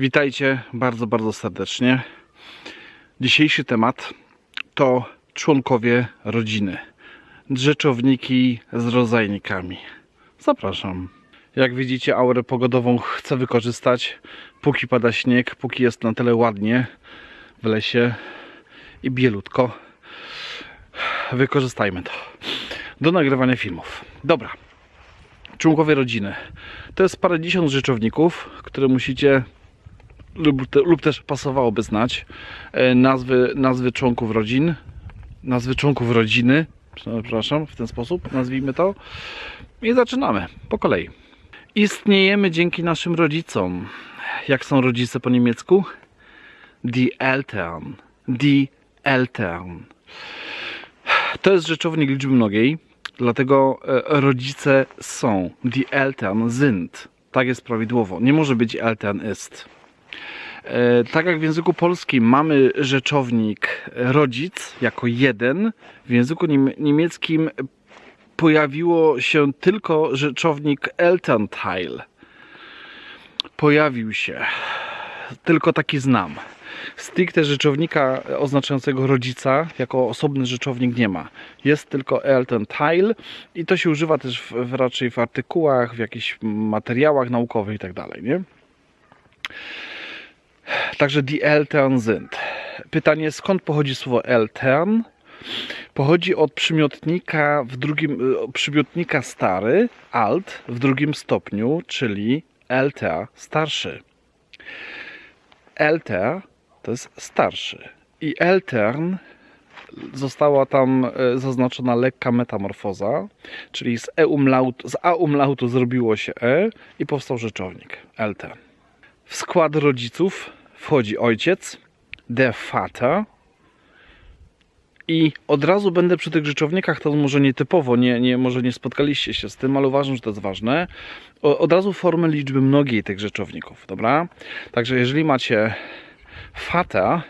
Witajcie bardzo, bardzo serdecznie. Dzisiejszy temat to członkowie rodziny. Drzeczowniki z rodzajnikami. Zapraszam. Jak widzicie, aurę pogodową chcę wykorzystać, póki pada śnieg, póki jest na tyle ładnie w lesie i bielutko. Wykorzystajmy to do nagrywania filmów. Dobra, członkowie rodziny. To jest parędziesiąt rzeczowników, które musicie lub, te, lub też pasowałoby znać. E, Nazwy, nazwy członków rodzin, nazwy członków rodziny, przepraszam, w ten sposób nazwijmy to. I zaczynamy po kolei. Istniejemy dzięki naszym rodzicom. Jak są rodzice po niemiecku? Die Eltern. Die Eltern. To jest rzeczownik liczby mnogiej, dlatego e, rodzice są. Die Eltern sind. Tak jest prawidłowo. Nie może być Eltern ist. E, Tak jak w języku polskim mamy rzeczownik rodzic jako jeden, w języku niem- niemieckim pojawiło się tylko rzeczownik Elternteil. Pojawił się. Tylko taki znam. Stricte rzeczownika oznaczającego rodzica jako osobny rzeczownik nie ma. Jest tylko Elternteil i to się używa też w, w raczej w artykułach, w jakichś materiałach naukowych i tak nie? Także die Eltern sind. Pytanie, skąd pochodzi słowo Eltern? Pochodzi od przymiotnika w drugim, e, przymiotnika stary, alt w drugim stopniu, czyli älter, starszy. Älter to jest starszy. I Eltern została tam e, zaznaczona lekka metamorfoza, czyli z, e umlaut, z a umlautu zrobiło się e i powstał rzeczownik Eltern. W skład rodziców wchodzi ojciec, der Vater, i od razu będę przy tych rzeczownikach, to może nietypowo, nie, nie, może nie spotkaliście się z tym, ale uważam, że to jest ważne. Od razu formy liczby mnogiej tych rzeczowników, dobra? Także jeżeli macie fata,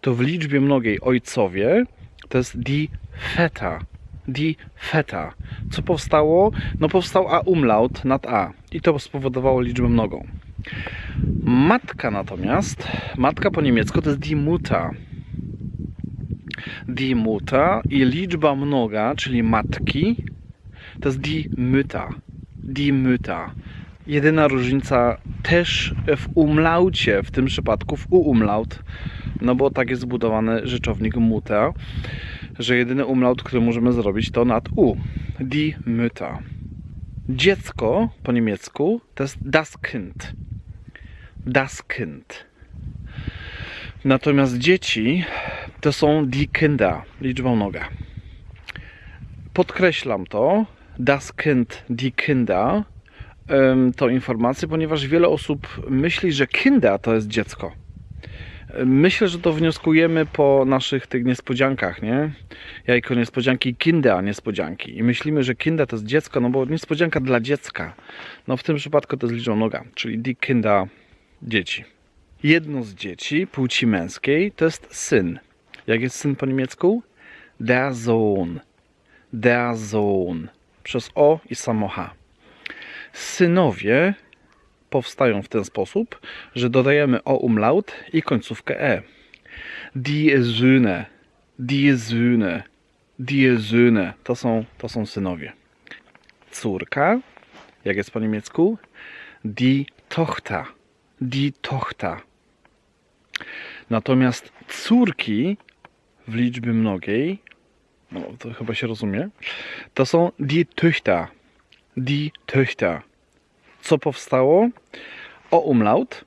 to w liczbie mnogiej ojcowie to jest die feta. Die feta. Co powstało? No powstał a umlaut nad a i to spowodowało liczbę mnogą. Matka natomiast, matka po niemiecku to jest die Mutter die Mutter i liczba mnoga, czyli matki, to jest die Mütter. Die Mütter. Jedyna różnica też w umlaucie, w tym przypadku w u-umlaut, no bo tak jest zbudowany rzeczownik Mutter, że jedyny umlaut, który możemy zrobić to nad u. Die Mütter. Dziecko po niemiecku to jest das Kind. Das. Natomiast dzieci to są die Kinder, liczbą noga. Podkreślam to, das Kind, die Kinder, tą informację, ponieważ wiele osób myśli, że Kinder to jest dziecko. Myślę, że to wnioskujemy po naszych tych niespodziankach, nie? Jajko niespodzianki, Kinder niespodzianki. I myślimy, że Kinder to jest dziecko, no bo niespodzianka dla dziecka. No w tym przypadku to jest liczbą noga, czyli die Kinder, dzieci. Jedno z dzieci płci męskiej to jest syn. Jak jest syn po niemiecku? Der Sohn. Der Sohn. Przez O i samo H. Synowie powstają w ten sposób, że dodajemy O umlaut i końcówkę E. Die Söhne. Die Söhne. Die Söhne. To są, to są synowie. Córka, jak jest po niemiecku? Die Tochter. Die Tochter. Natomiast córki w liczbie mnogiej, no to chyba się rozumie, to są die Töchter. Die Töchter. Co powstało? O umlaut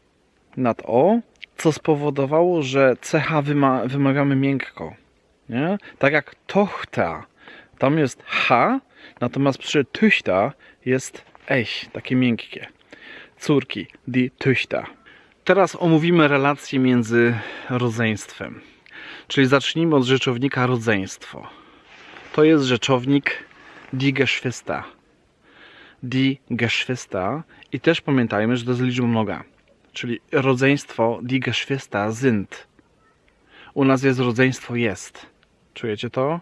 nad O, co spowodowało, że CH wyma wymawiamy miękko. Nie? Tak jak Tochter, tam jest H, natomiast przy Töchter jest Ech, takie miękkie. Córki, die Töchter. Teraz omówimy relacje między rodzeństwem. Czyli zacznijmy od rzeczownika rodzeństwo. To jest rzeczownik die Geschwister. Die Geschwister. I też pamiętajmy, że to jest liczba mnoga. Czyli rodzeństwo die Geschwister sind. U nas jest rodzeństwo jest. Czujecie to?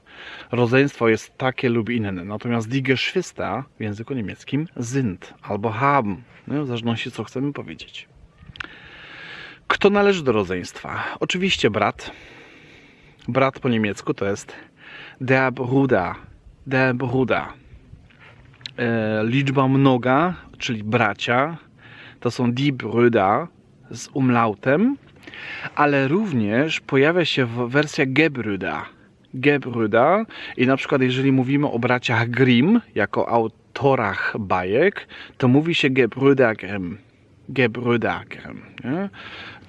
Rodzeństwo jest takie lub inne. Natomiast die Geschwister w języku niemieckim sind albo haben. No, w zależności co chcemy powiedzieć. Kto należy do rodzeństwa? Oczywiście brat. Brat po niemiecku to jest der Bruder. Der Bruder. E, liczba mnoga, czyli bracia, to są die Brüder z umlautem, ale również pojawia się w wersja Gebrüder. Gebrüder i na przykład jeżeli mówimy o braciach Grimm jako autorach bajek, to mówi się Gebrüder Grimm. Grimm. Nie?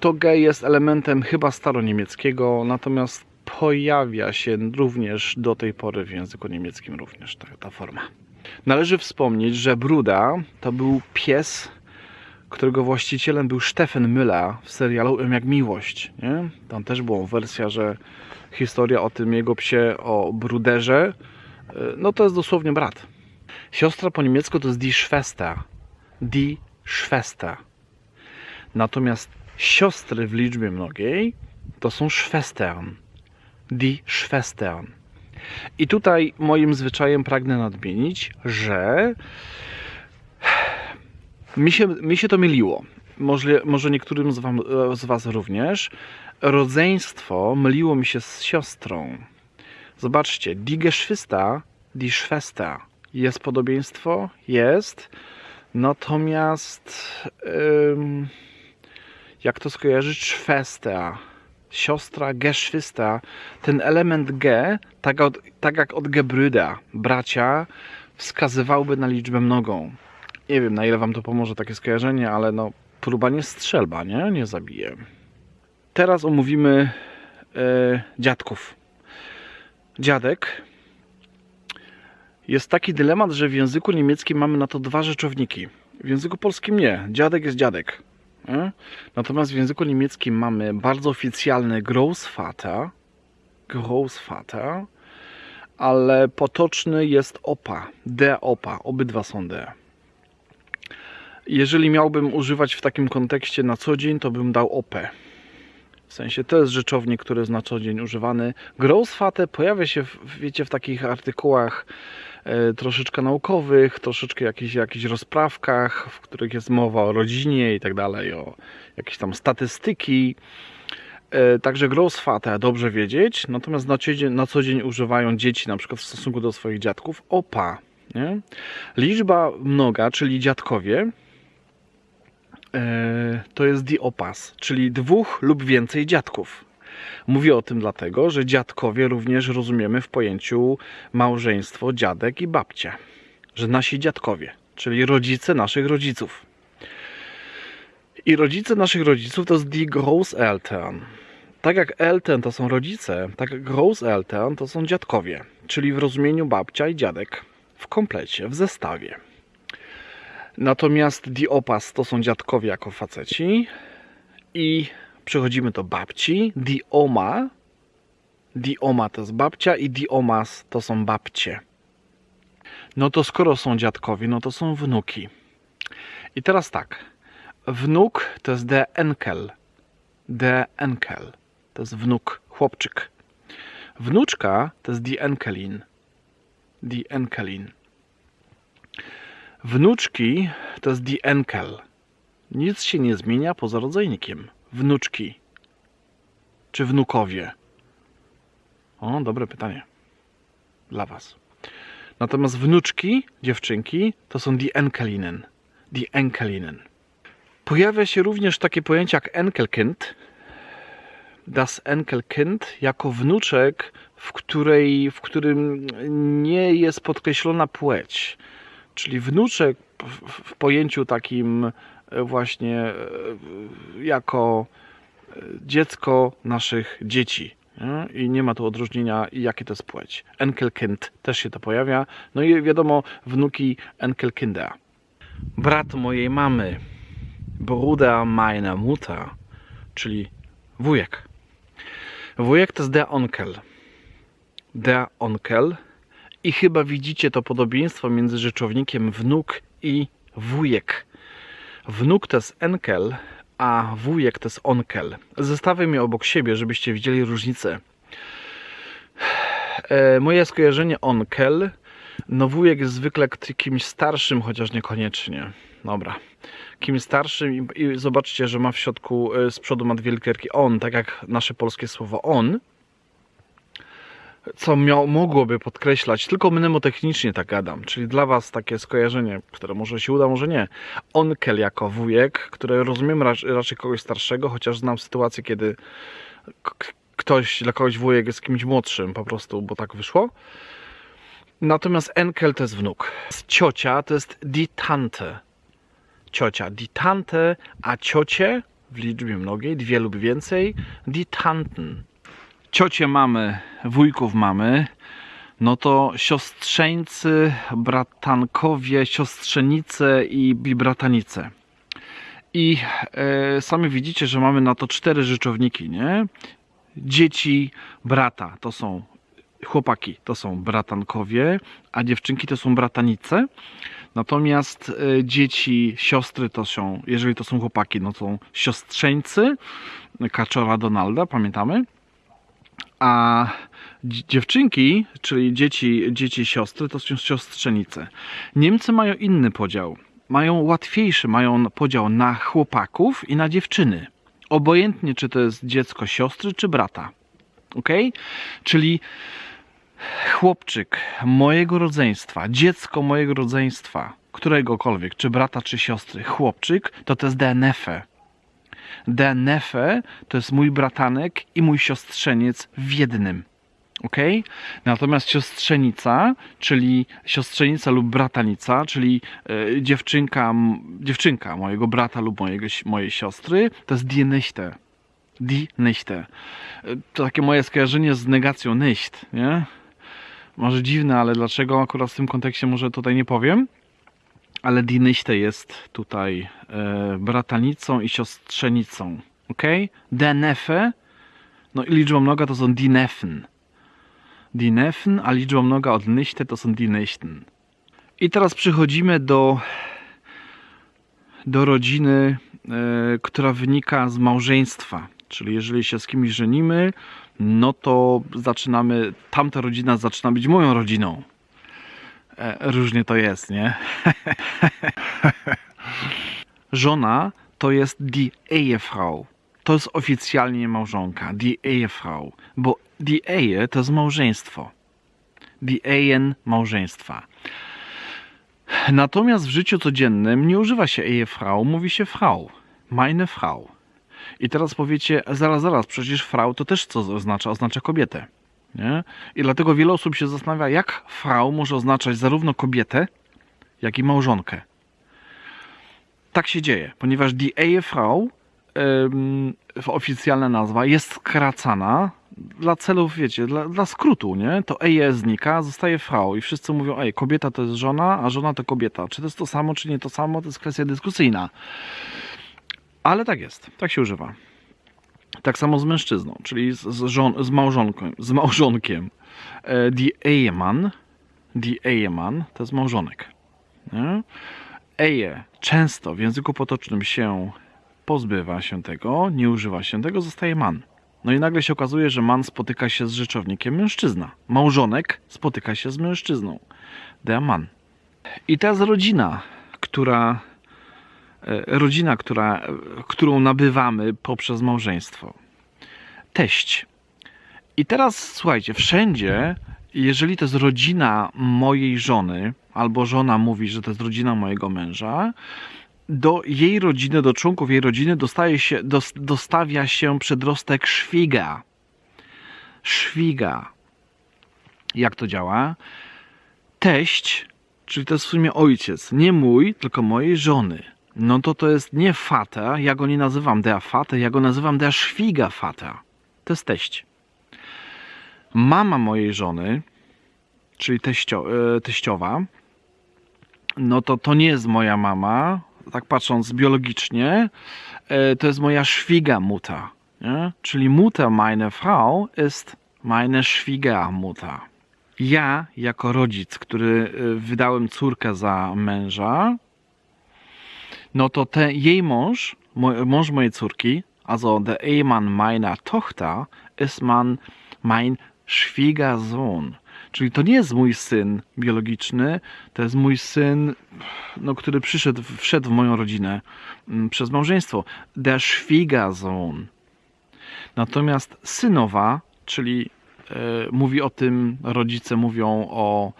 To G jest elementem chyba staroniemieckiego, natomiast pojawia się również do tej pory w języku niemieckim również ta, ta forma. Należy wspomnieć, że Bruda to był pies, którego właścicielem był Stefan Müller w serialu M jak miłość. Nie? Tam też była wersja, że historia o tym jego psie, o Bruderze, y, no to jest dosłownie brat. Siostra po niemiecku to jest die Schwester. Die Schwester. Natomiast siostry w liczbie mnogiej to są Schwestern. Die Schwestern. I tutaj moim zwyczajem pragnę nadmienić, że mi się, mi się to myliło. Może, może niektórym z, wam, z Was również. Rodzeństwo myliło mi się z siostrą. Zobaczcie, die Geschwister, die Schwester. Jest podobieństwo? Jest. Natomiast ym, jak to skojarzyć? Schwester siostra, Geschwister, ten element G, tak, od, tak jak od Gebrüda, bracia, wskazywałby na liczbę mnogą. Nie wiem, na ile wam to pomoże takie skojarzenie, ale no, próba nie strzelba, nie? Nie zabije. Teraz omówimy e, dziadków. Dziadek. Jest taki dylemat, że w języku niemieckim mamy na to dwa rzeczowniki. W języku polskim nie. Dziadek jest dziadek. Natomiast w języku niemieckim mamy bardzo oficjalny Großvater, Großvater, ale potoczny jest opa, de opa, obydwa są de. Jeżeli miałbym używać w takim kontekście na co dzień, to bym dał opę. W sensie to jest rzeczownik, który jest na co dzień używany. Großvater pojawia się, w, wiecie, w takich artykułach e, troszeczkę naukowych, troszeczkę jakichś, jakichś rozprawkach, w których jest mowa o rodzinie i tak dalej, o jakieś tam statystyki. E, także Großvater dobrze wiedzieć, natomiast na, dzień, na co dzień używają dzieci, na przykład w stosunku do swoich dziadków, opa. Nie? Liczba mnoga, czyli dziadkowie, to jest diopas, czyli dwóch lub więcej dziadków. Mówię o tym dlatego, że dziadkowie również rozumiemy w pojęciu małżeństwo, dziadek i babcia. Że nasi dziadkowie, czyli rodzice naszych rodziców. I rodzice naszych rodziców to jest die Großeltern. Tak jak Eltern to są rodzice, tak Großeltern to są dziadkowie, czyli w rozumieniu babcia i dziadek. W komplecie, w zestawie. Natomiast die Opas to są dziadkowie jako faceci i przechodzimy do babci. Die Oma. Die Oma to jest babcia i die Omas to są babcie. No to skoro są dziadkowie, no to są wnuki. I teraz tak. Wnuk to jest der Enkel. Der Enkel. To jest wnuk, chłopczyk. Wnuczka to jest die Enkelin. Die Enkelin. Wnuczki to jest die Enkel. Nic się nie zmienia poza rodzajnikiem. Wnuczki. Czy wnukowie? O, dobre pytanie. Dla Was. Natomiast wnuczki, dziewczynki, to są die Enkelinen. Die Enkelinen. Pojawia się również takie pojęcie jak Enkelkind. Das Enkelkind jako wnuczek, w, której, w którym nie jest podkreślona płeć. Czyli wnuczek w, pojęciu takim właśnie e, jako dziecko naszych dzieci. I nie ma tu odróżnienia, jakie to jest płeć. Enkelkind też się to pojawia. No i wiadomo, wnuki Enkelkinda. Brat mojej mamy, Bruder meiner Mutter, czyli wujek. Wujek to jest der Onkel. Der Onkel. I chyba widzicie to podobieństwo między rzeczownikiem wnuk i wujek. Wnuk to jest enkel, a wujek to jest onkel. Zestawię je obok siebie, żebyście widzieli różnicę. E, moje skojarzenie onkel, no wujek jest zwykle kimś starszym, chociaż niekoniecznie. dobra. Kim starszym i, zobaczcie, że ma w środku, y, z przodu ma dwie literki on, tak jak nasze polskie słowo on. Co miał, mogłoby podkreślać, tylko mnemotechnicznie tak gadam, czyli dla Was takie skojarzenie, które może się uda, może nie. Onkel jako wujek, które rozumiem rac- raczej kogoś starszego, chociaż znam sytuację, kiedy ktoś, dla kogoś wujek jest kimś młodszym po prostu, bo tak wyszło. Natomiast enkel to jest wnuk. Ciocia to jest die Tante. Ciocia, die Tante, a ciocie w liczbie mnogiej, dwie lub więcej, die Tanten. Ciocie mamy, wujków mamy, no to siostrzeńcy, bratankowie, siostrzenice i, i bratanice. I e, sami widzicie, że mamy na to cztery rzeczowniki, nie? Dzieci brata to są chłopaki, to są bratankowie, a dziewczynki to są bratanice. Natomiast e, dzieci, siostry to są, jeżeli to są chłopaki, no to są siostrzeńcy, kaczora Donalda, pamiętamy? A dzi- dziewczynki, czyli dzieci, dzieci siostry, to są siostrzenice. Niemcy mają inny podział. Mają łatwiejszy, mają podział na chłopaków i na dziewczyny. Obojętnie, czy to jest dziecko siostry, czy brata. Ok? Czyli chłopczyk mojego rodzeństwa, dziecko mojego rodzeństwa, któregokolwiek, czy brata, czy siostry, chłopczyk, to to jest DNF. DNF to jest mój bratanek i mój siostrzeniec w jednym. Ok? Natomiast siostrzenica, czyli siostrzenica lub bratanica, czyli e, dziewczynka, dziewczynka mojego brata lub mojego, mojej siostry, to jest die Nichte. Die Nichte. E, To takie moje skojarzenie z negacją nicht, nie? Może dziwne, ale dlaczego akurat w tym kontekście może tutaj nie powiem. Ale Nichte jest tutaj e, bratanicą i siostrzenicą. Ok? Der Neffe, no i liczba mnoga to są. Die Neffen, a liczba mnoga od Nichte to są die Nichten. I teraz przechodzimy do, do rodziny, e, która wynika z małżeństwa. Czyli jeżeli się z kimś żenimy, no to zaczynamy, tamta rodzina zaczyna być moją rodziną. E, różnie to jest, nie? Żona to jest die Ehefrau. To jest oficjalnie małżonka, die Ehefrau, bo die Ehe to jest małżeństwo. Die Ehen małżeństwa. Natomiast w życiu codziennym nie używa się Ehefrau, mówi się Frau. Meine Frau. I teraz powiecie, zaraz, zaraz, przecież Frau to też co oznacza? Oznacza kobietę. Nie? I dlatego wiele osób się zastanawia, jak Frau może oznaczać zarówno kobietę, jak i małżonkę. Tak się dzieje, ponieważ die Ehefrau, ym, oficjalna nazwa, jest skracana dla celów, wiecie, dla, dla skrótu, nie? To Eje znika, zostaje Frau i wszyscy mówią, ej, kobieta to jest żona, a żona to kobieta. Czy to jest to samo, czy nie to samo, to jest kwestia dyskusyjna. Ale tak jest, tak się używa. Tak samo z mężczyzną, czyli z, z, żon, z małżonkiem. Z małżonkiem. E, Die Ehemann, die to jest małżonek. Eje często w języku potocznym się pozbywa się tego, nie używa się tego, zostaje man. No i nagle się okazuje, że man spotyka się z rzeczownikiem mężczyzna. Małżonek spotyka się z mężczyzną. Der Mann. I teraz rodzina, która rodzina, która, e, którą nabywamy poprzez małżeństwo. Teść. I teraz słuchajcie, wszędzie, jeżeli to jest rodzina mojej żony, albo żona mówi, że to jest rodzina mojego męża, do jej rodziny, do członków jej rodziny dostaje się, dos, dostawia się przedrostek szwiga. Szwiga. Jak to działa? Teść, czyli to jest w sumie ojciec, nie mój, tylko mojej żony. No to to jest nie fata, ja go nie nazywam der Vater, ja go nazywam der Schwiegervater. To jest teść. Mama mojej żony, czyli teścio, e, teściowa, no to to nie jest moja mama, tak patrząc biologicznie, e, to jest moja Schwiegermutter. Nie? Czyli Mutter meine Frau ist meine Schwiegermutter. Ja, jako rodzic, który e, wydałem córkę za męża, no to te, jej mąż, mąż mojej córki, also der Ehemann meiner Tochter, ist man mein Schwiegersohn. Czyli to nie jest mój syn biologiczny, to jest mój syn, no, który przyszedł, wszedł w moją rodzinę mm, przez małżeństwo. Der Schwiegersohn. Natomiast synowa, czyli e, mówi o tym, rodzice mówią o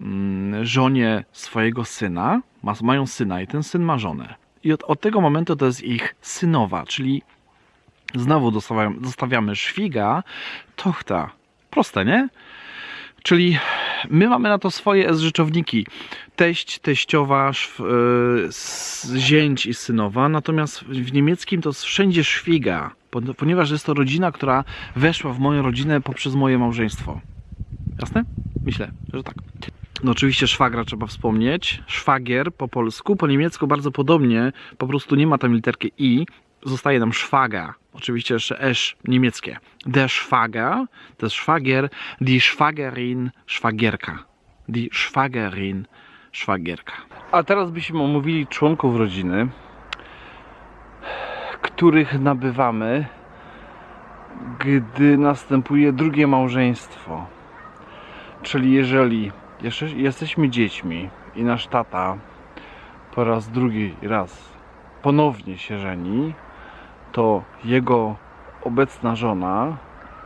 mm, żonie swojego syna, ma, mają syna i ten syn ma żonę. I od, od tego momentu to jest ich synowa, czyli znowu dostawiamy, zostawiamy szwiga, tochta. Proste, nie? Czyli my mamy na to swoje rzeczowniki. Teść, teściowa, szw, y, s- zięć i synowa. Natomiast w niemieckim to jest wszędzie szwiga, pon- ponieważ jest to rodzina, która weszła w moją rodzinę poprzez moje małżeństwo. Jasne? Myślę, że tak. No oczywiście szwagra trzeba wspomnieć. Szwagier po polsku, po niemiecku bardzo podobnie. Po prostu nie ma tam literki i. Zostaje nam szwaga. Oczywiście jeszcze esz niemieckie. Der Schwager, to jest szwagier. Die Schwagerin, szwagierka. Die Schwagerin, szwagierka. A teraz byśmy omówili członków rodziny, których nabywamy, gdy następuje drugie małżeństwo. Czyli jeżeli jesteśmy dziećmi i nasz tata po raz drugi raz ponownie się żeni, to jego obecna żona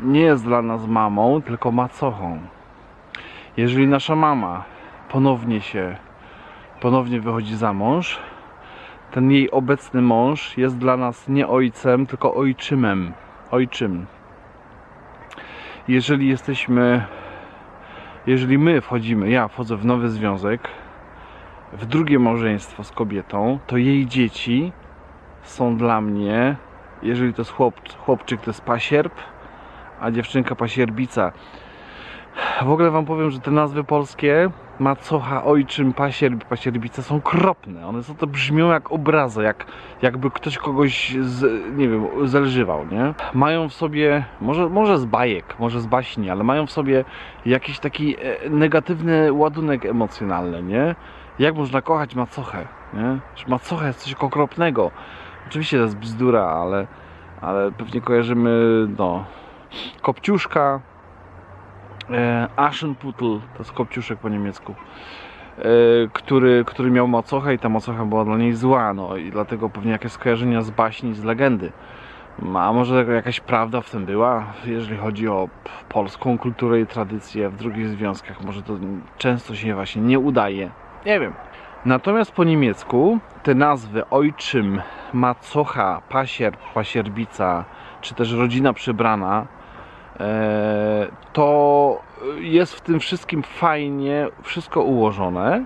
nie jest dla nas mamą, tylko macochą. Jeżeli nasza mama ponownie się, ponownie wychodzi za mąż, ten jej obecny mąż jest dla nas nie ojcem, tylko ojczymem. Ojczym. Jeżeli jesteśmy jeżeli my wchodzimy, ja wchodzę w nowy związek, w drugie małżeństwo z kobietą, to jej dzieci są dla mnie, jeżeli to jest chłop, chłopczyk, to jest pasierb, a dziewczynka pasierbica. W ogóle wam powiem, że te nazwy polskie, macocha, ojczym, pasierb, pasierbica są kropne. One są to brzmią jak obrazy, jak, jakby ktoś kogoś, z, nie wiem, zelżywał, nie? Mają w sobie, może, może z bajek, może z baśni, ale mają w sobie jakiś taki e, negatywny ładunek emocjonalny, nie? Jak można kochać macochę, nie? Że macocha jest coś okropnego. Oczywiście to jest bzdura, ale, ale pewnie kojarzymy, no, Kopciuszka, e, Aschenputtel, to jest kopciuszek po niemiecku, e, który, który miał macochę i ta macocha była dla niej zła, no i dlatego pewnie jakieś skojarzenia z baśni, z legendy. A może jakaś prawda w tym była, jeżeli chodzi o polską kulturę i tradycję w drugich związkach. Może to często się właśnie nie udaje. Nie wiem. Natomiast po niemiecku te nazwy ojczym, macocha, pasierb, pasierbica, czy też rodzina przybrana, to jest w tym wszystkim fajnie wszystko ułożone,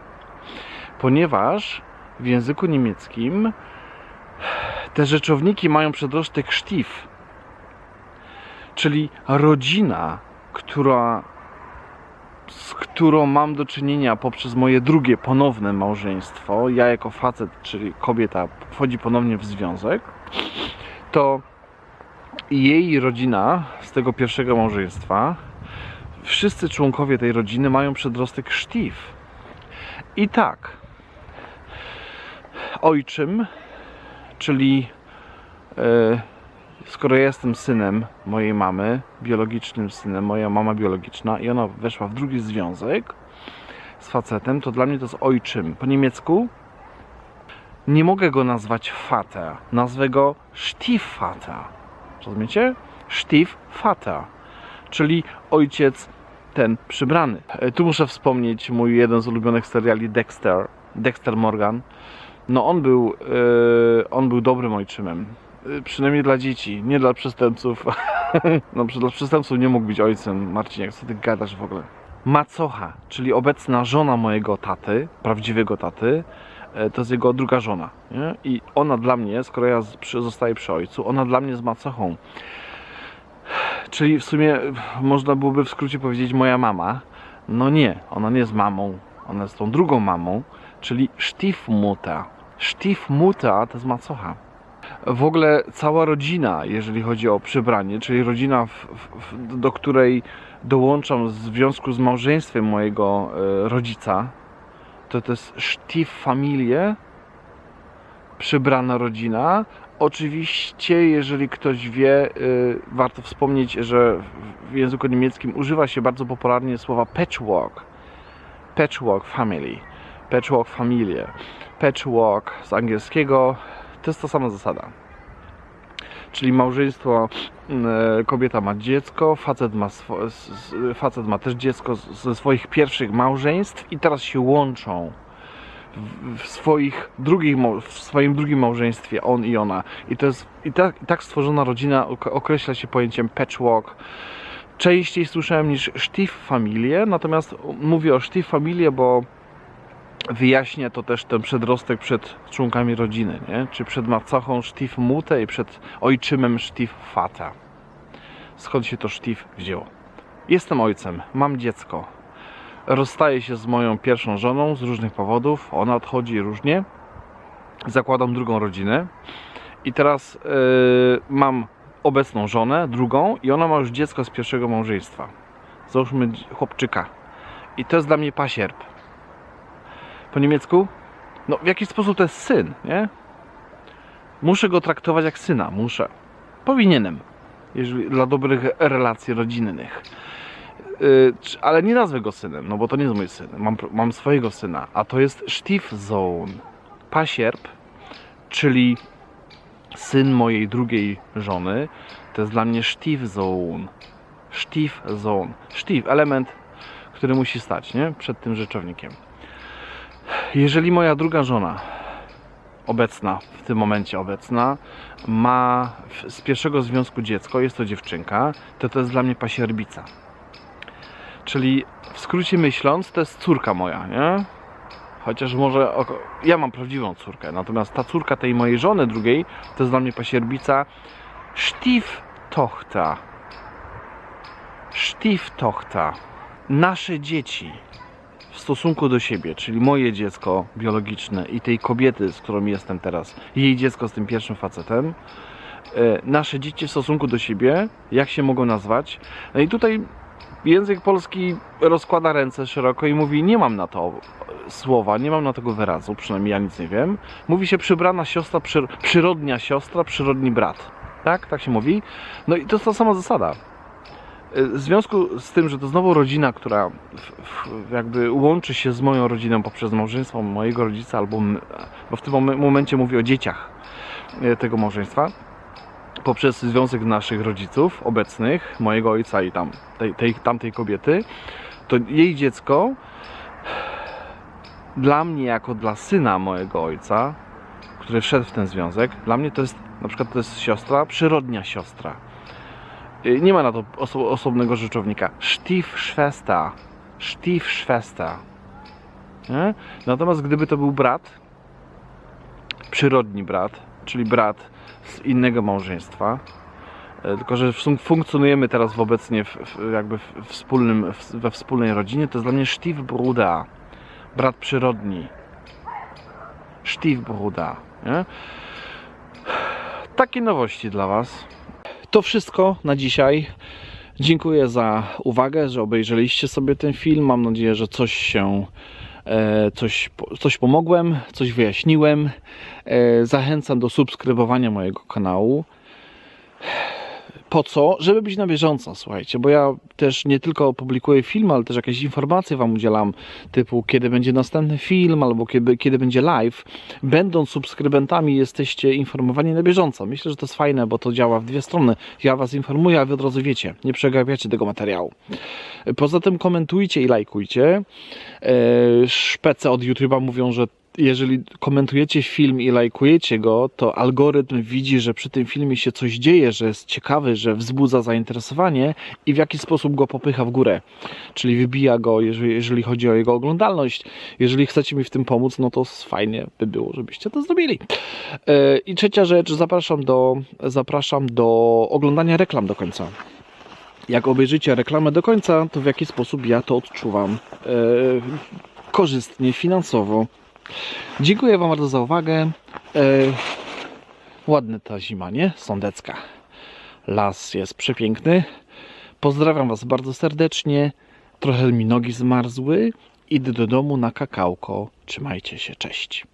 ponieważ w języku niemieckim te rzeczowniki mają przedrostek sztif, czyli rodzina, która, z którą mam do czynienia poprzez moje drugie ponowne małżeństwo, ja jako facet, czyli kobieta wchodzi ponownie w związek, to jej rodzina z tego pierwszego małżeństwa, wszyscy członkowie tej rodziny mają przedrostek sztif. I tak, ojczym czyli e, skoro ja jestem synem mojej mamy, biologicznym synem, moja mama biologiczna i ona weszła w drugi związek z facetem, to dla mnie to jest ojczym. Po niemiecku nie mogę go nazwać Vater, nazwę go Stiefvater. Rozumiecie? Stiefvater, czyli ojciec ten przybrany. E, Tu muszę wspomnieć mój jeden z ulubionych seriali Dexter, Dexter Morgan. No on był, e, on był dobrym ojczymem. E, Przynajmniej dla dzieci, nie dla przestępców. no dla przestępców nie mógł być ojcem. Marcin, jak sobie ty gadasz w ogóle? Macocha, czyli obecna żona mojego taty, prawdziwego taty, to jest jego druga żona. Nie? I ona dla mnie, skoro ja zostaję przy ojcu, ona dla mnie jest macochą. Czyli w sumie e, można byłoby w skrócie powiedzieć moja mama. No nie, ona nie jest mamą, ona jest tą drugą mamą, czyli Stiefmutter. Stiefmutter to jest macocha. W ogóle cała rodzina, jeżeli chodzi o przybranie, czyli rodzina, w, w, do której dołączam w związku z małżeństwem mojego e, rodzica, to to jest Stieffamilie, przybrana rodzina, Oczywiście, jeżeli ktoś wie, y, warto wspomnieć, że w języku niemieckim używa się bardzo popularnie słowa patchwork. Patchwork family. Patchwork familie. Patchwork z angielskiego to jest ta sama zasada. Czyli małżeństwo, y, kobieta ma dziecko, facet ma, facet ma też dziecko ze swoich pierwszych małżeństw i teraz się łączą w- swoich drugich, w swoim drugim małżeństwie on i ona. I to jest i tak, i tak stworzona rodzina ok- określa się pojęciem patchwork. Częściej słyszałem niż Stieffamilie, natomiast mówię o Stieffamilie, bo wyjaśnia to też ten przedrostek przed członkami rodziny, nie? Czy przed macachą Stiefmutter i przed ojczymem Stiefvater. Skąd się to Stief wzięło? Jestem ojcem, mam dziecko, rozstaję się z moją pierwszą żoną z różnych powodów. Ona odchodzi różnie. Zakładam drugą rodzinę. I teraz yy, mam obecną żonę, drugą, i ona ma już dziecko z pierwszego małżeństwa. Załóżmy chłopczyka. I to jest dla mnie pasierb. Po niemiecku? No, w jakiś sposób to jest syn, nie? Muszę go traktować jak syna, muszę. Powinienem, jeżeli, dla dobrych relacji rodzinnych. Y, czy- ale nie nazwę go synem, no bo to nie jest mój syn. Mam, mam swojego syna, a to jest Stiefsohn, pasierb, czyli syn mojej drugiej żony. To jest dla mnie Stiefsohn. Stiefsohn. Stief, element, który musi stać, nie? Przed tym rzeczownikiem. Jeżeli moja druga żona, obecna, w tym momencie obecna, ma z pierwszego związku dziecko, jest to dziewczynka, to to jest dla mnie pasierbica. Czyli w skrócie myśląc, to jest córka moja, nie? Chociaż może oko- ja mam prawdziwą córkę, natomiast ta córka tej mojej żony drugiej to jest dla mnie pasierbica Stieftochter. Stieftochter. Nasze dzieci stosunku do siebie, czyli moje dziecko biologiczne i tej kobiety, z którą jestem teraz, jej dziecko z tym pierwszym facetem, e, nasze dzieci w stosunku do siebie, jak się mogą nazwać? No i tutaj język polski rozkłada ręce szeroko i mówi: Nie mam na to słowa, nie mam na tego wyrazu, przynajmniej ja nic nie wiem. Mówi się przybrana siostra, przyr przyrodnia siostra, przyrodni brat. Tak? Tak się mówi. No i to jest ta sama zasada. Y, W związku z tym, że to znowu rodzina, która jakby łączy się z moją rodziną poprzez małżeństwo mojego rodzica, albo bo w tym mom- momencie mówię o dzieciach y, tego małżeństwa, poprzez związek naszych rodziców obecnych, mojego ojca i tam, tej, tej, tamtej kobiety, to jej dziecko dla mnie, jako dla syna mojego ojca, który wszedł w ten związek, dla mnie to jest na przykład to jest siostra, przyrodnia siostra. Y, Nie ma na to oso osobnego rzeczownika. Stiefschwester. Stiefschwester. Nie? Natomiast gdyby to był brat, przyrodni brat, czyli brat z innego małżeństwa, e, tylko że fun- funkcjonujemy teraz w obecnie w, w, jakby w wspólnym, w, we wspólnej rodzinie, to jest dla mnie Stiefbruder, brat przyrodni. Stiefbruder. Nie? Takie nowości dla Was. To wszystko na dzisiaj. Dziękuję za uwagę, że obejrzeliście sobie ten film. Mam nadzieję, że coś się e, coś, coś pomogłem, coś wyjaśniłem. E, Zachęcam do subskrybowania mojego kanału. Po co? Żeby być na bieżąco, słuchajcie, bo ja też nie tylko publikuję film, ale też jakieś informacje Wam udzielam, typu kiedy będzie następny film, albo kiedy, kiedy będzie live. Będąc subskrybentami, jesteście informowani na bieżąco. Myślę, że to jest fajne, bo to działa w dwie strony. Ja Was informuję, a Wy od razu wiecie, nie przegapiacie tego materiału. Poza tym komentujcie i lajkujcie. E, Szpece od YouTube'a mówią, że jeżeli komentujecie film i lajkujecie go, to algorytm widzi, że przy tym filmie się coś dzieje, że jest ciekawy, że wzbudza zainteresowanie i w jaki sposób go popycha w górę. Czyli wybija go, jeżeli, jeżeli chodzi o jego oglądalność. Jeżeli chcecie mi w tym pomóc, no to fajnie by było, żebyście to zrobili. E, I trzecia rzecz, zapraszam do, zapraszam do oglądania reklam do końca. Jak obejrzycie reklamę do końca, to w jaki sposób ja to odczuwam e, korzystnie, finansowo. Dziękuję Wam bardzo za uwagę. E, ładna ta zima, nie? Sądecka. Las jest przepiękny. Pozdrawiam Was bardzo serdecznie. Trochę mi nogi zmarzły. Idę do domu na kakałko. Trzymajcie się, cześć.